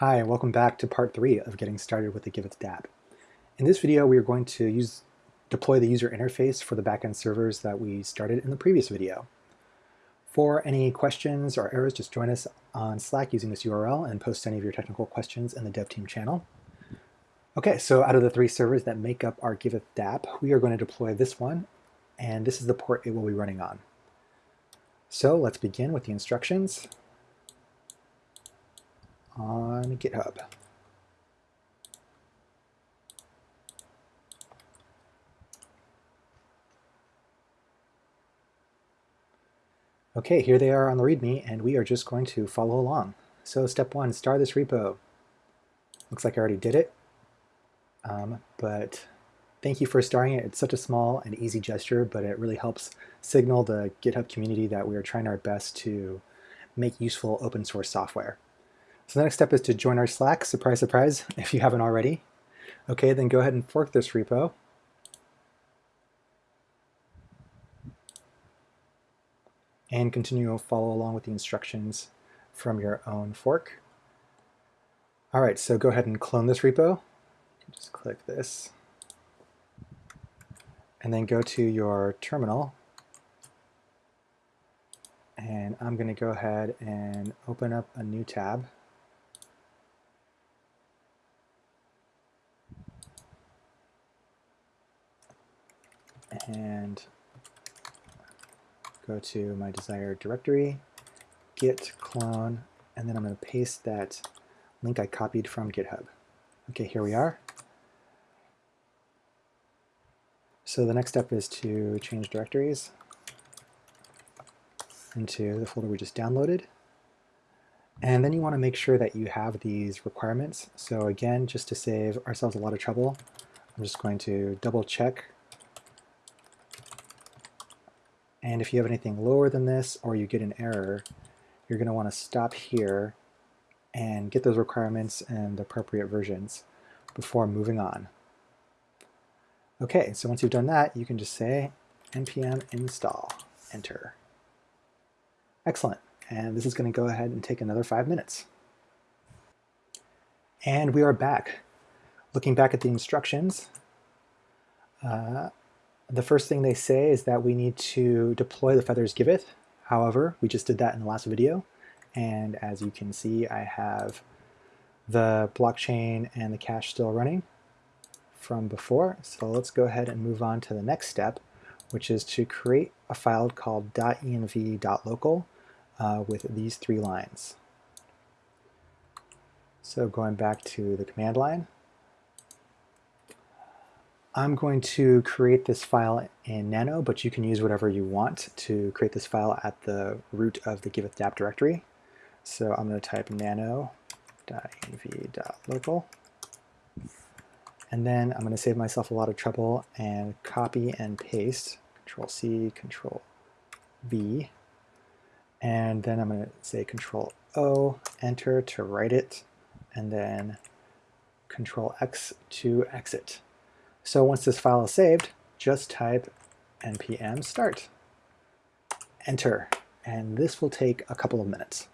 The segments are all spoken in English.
Hi, and welcome back to part three of getting started with the Giveth dApp. In this video, we are going to use deploy the user interface for the backend servers that we started in the previous video. For any questions or errors, just join us on Slack using this URL and post any of your technical questions in the dev team channel. Okay, so out of the three servers that make up our Giveth dApp, we are going to deploy this one, and this is the port it will be running on. So let's begin with the instructions on GitHub. Okay, here they are on the README, and we are just going to follow along. So step one, star this repo. Looks like I already did it, um, but thank you for starting it. It's such a small and easy gesture, but it really helps signal the GitHub community that we are trying our best to make useful open source software. So the next step is to join our Slack, surprise, surprise, if you haven't already. Okay, then go ahead and fork this repo. And continue to follow along with the instructions from your own fork. All right, so go ahead and clone this repo. Just click this. And then go to your terminal. And I'm going to go ahead and open up a new tab. And go to my desired directory, git clone, and then I'm going to paste that link I copied from GitHub. Okay, here we are. So the next step is to change directories into the folder we just downloaded. And then you want to make sure that you have these requirements. So again, just to save ourselves a lot of trouble, I'm just going to double check And if you have anything lower than this or you get an error, you're going to want to stop here and get those requirements and the appropriate versions before moving on. Okay, so once you've done that, you can just say npm install, enter. Excellent. And this is going to go ahead and take another five minutes. And we are back. Looking back at the instructions, uh, the first thing they say is that we need to deploy the feathers giveth. However, we just did that in the last video. And as you can see, I have the blockchain and the cache still running from before. So let's go ahead and move on to the next step, which is to create a file called .env.local uh, with these three lines. So going back to the command line, I'm going to create this file in Nano, but you can use whatever you want to create this file at the root of the giveth dApp directory. So I'm going to type nano.env.local. And then I'm going to save myself a lot of trouble and copy and paste, Control C, Control V. And then I'm going to say Control O, Enter to write it, and then Control X to exit. So once this file is saved, just type npm start, enter, and this will take a couple of minutes.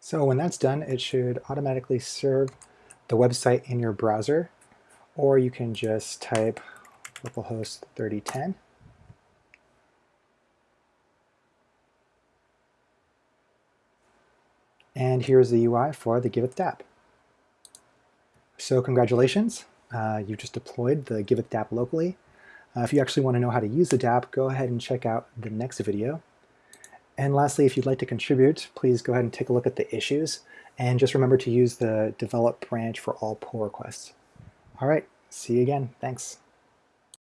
So when that's done, it should automatically serve the website in your browser, or you can just type localhost 3010. And here's the UI for the Giveth dApp. So congratulations, uh, you just deployed the Giveth dApp locally. Uh, if you actually want to know how to use the dApp, go ahead and check out the next video. And lastly, if you'd like to contribute, please go ahead and take a look at the issues. And just remember to use the develop branch for all pull requests. All right, see you again. Thanks.